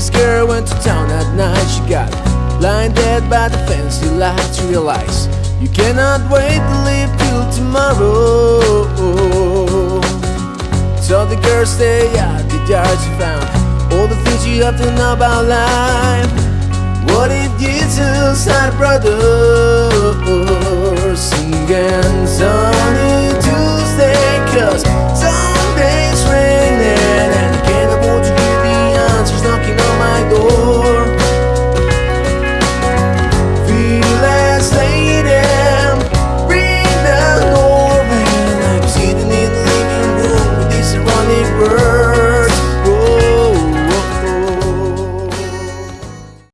This girl went to town at night. She got blinded by the fancy lights. Realize you cannot wait to live till tomorrow. So the girl stay at the yard. She found all the things you have to know about life. What if Jesus had a brother